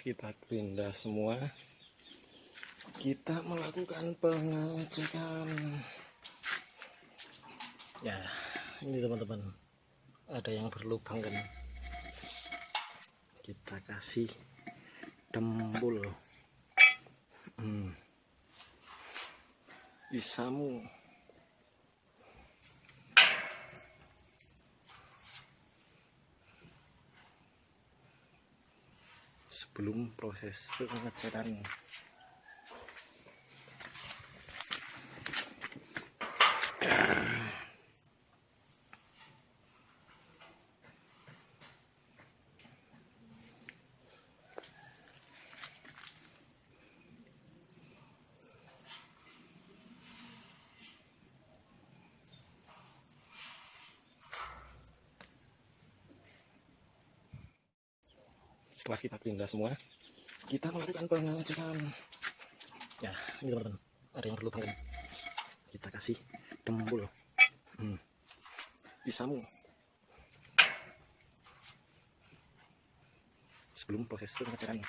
kita gerinda semua. Kita melakukan pengecekan. Ya ini teman-teman ada yang berlubang kan? Kita kasih dembul. Hmm. isamu sebelum proses pengecekan setelah kita pindah semua kita melakukan pengecekan ya ini teman-teman ada yang perlu banget kita kasih dembul hmm. isamu sebelum proses pengecekan ya.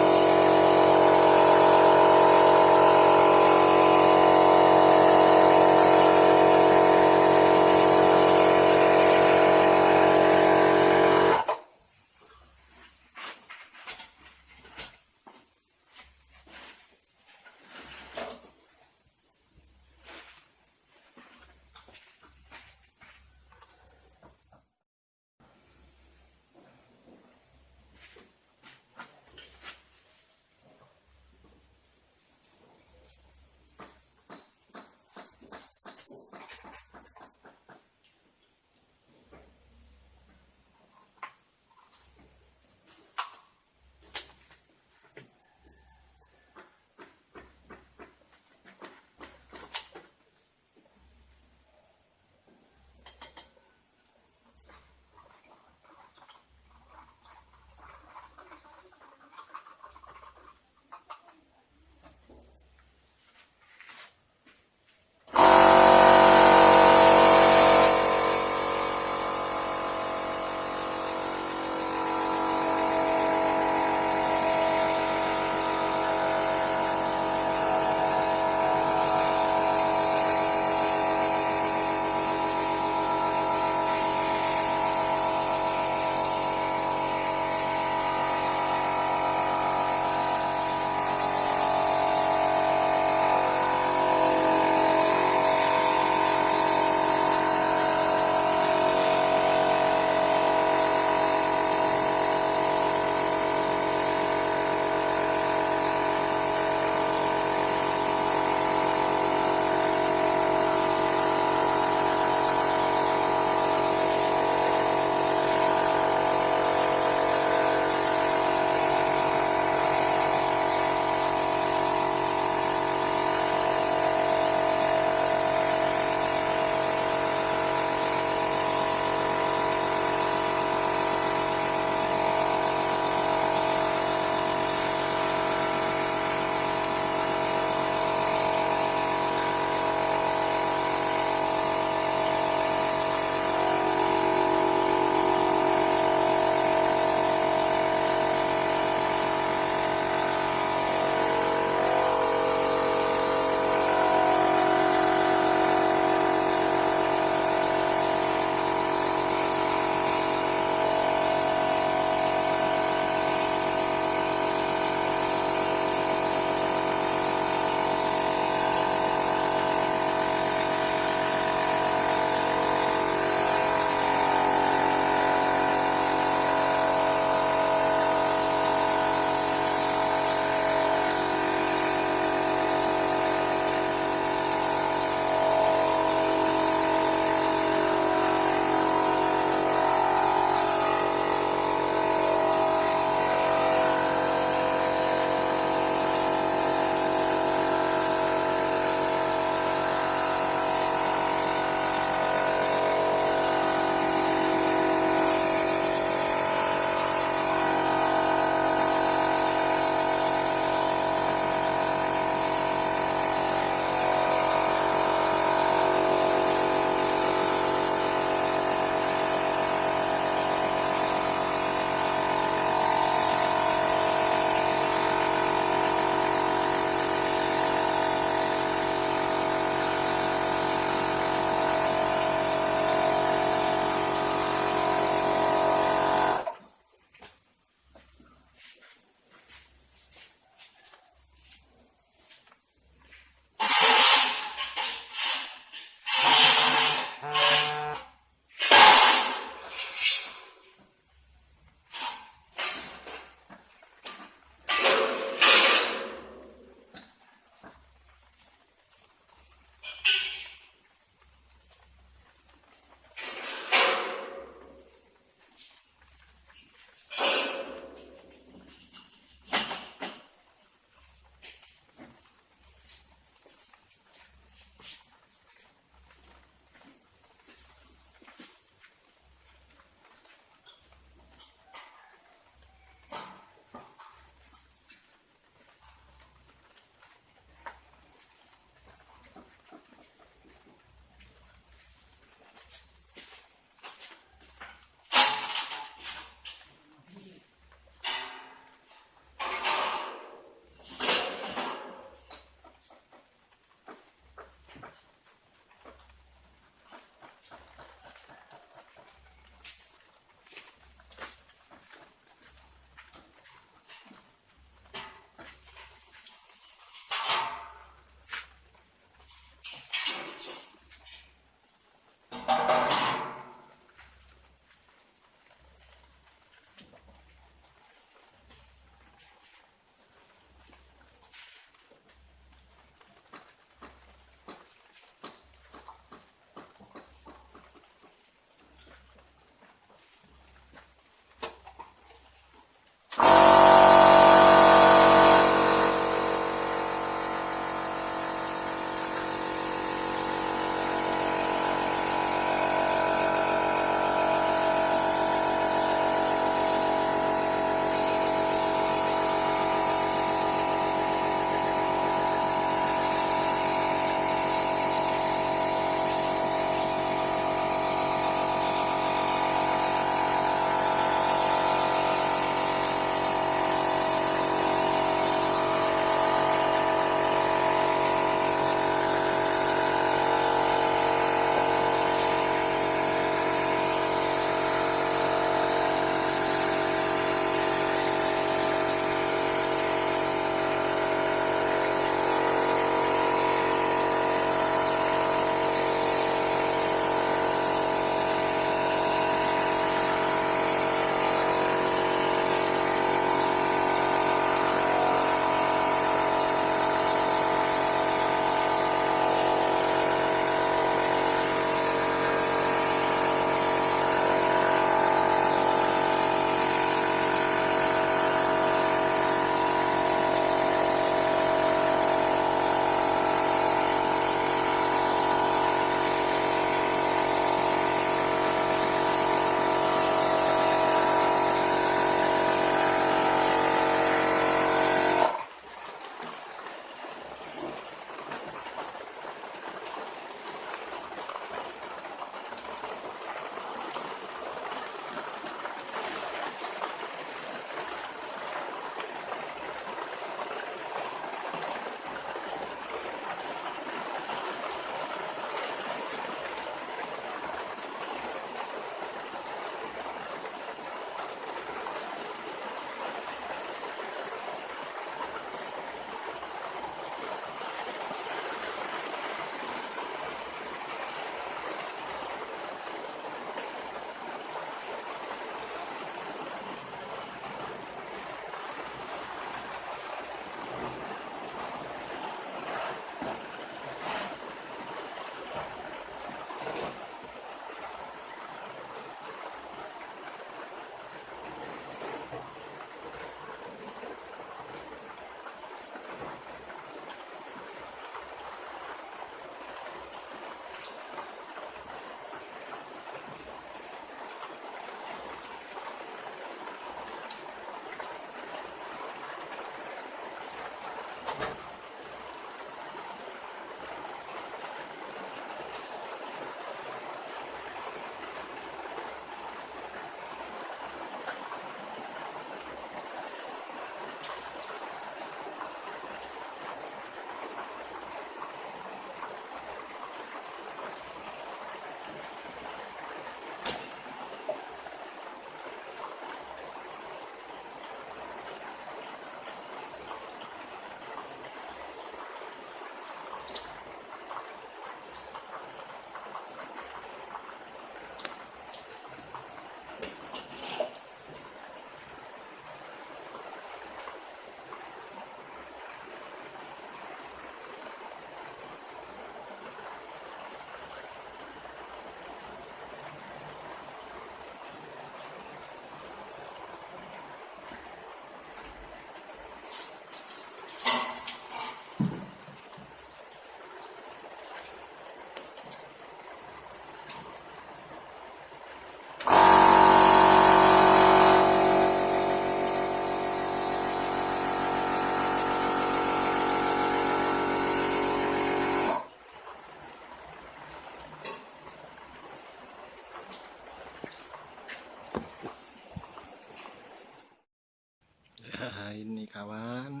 Ini kawan.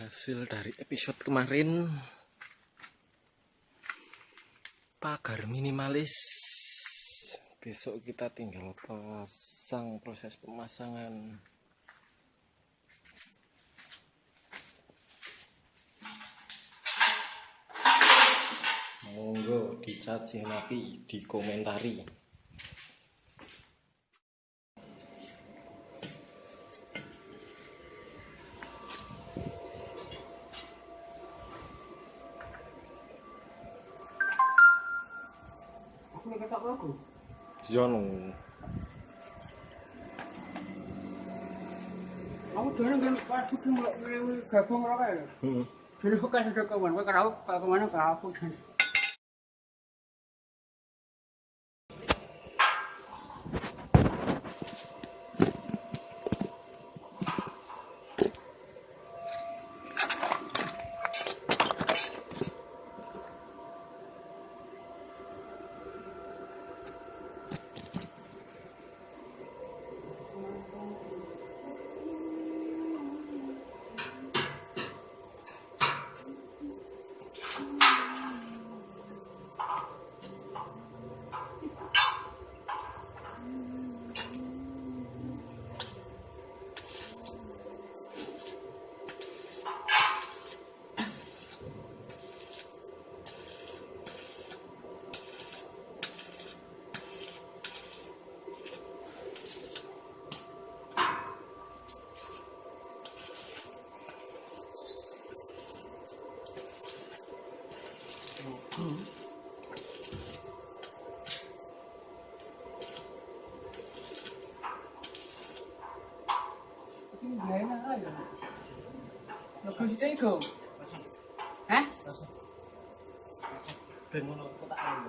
Hasil dari episode kemarin pagar minimalis. Besok kita tinggal pasang proses pemasangan. Monggo dicaci maki dikomentari Jono Aku dene kan pas kudu mlebu gabung ora kae. Hmm. Dene kok sudah kawan, kok karo kok ke mana ke aku Aku sih tega. Hah? Masih. Masih. Ben ngono kok tak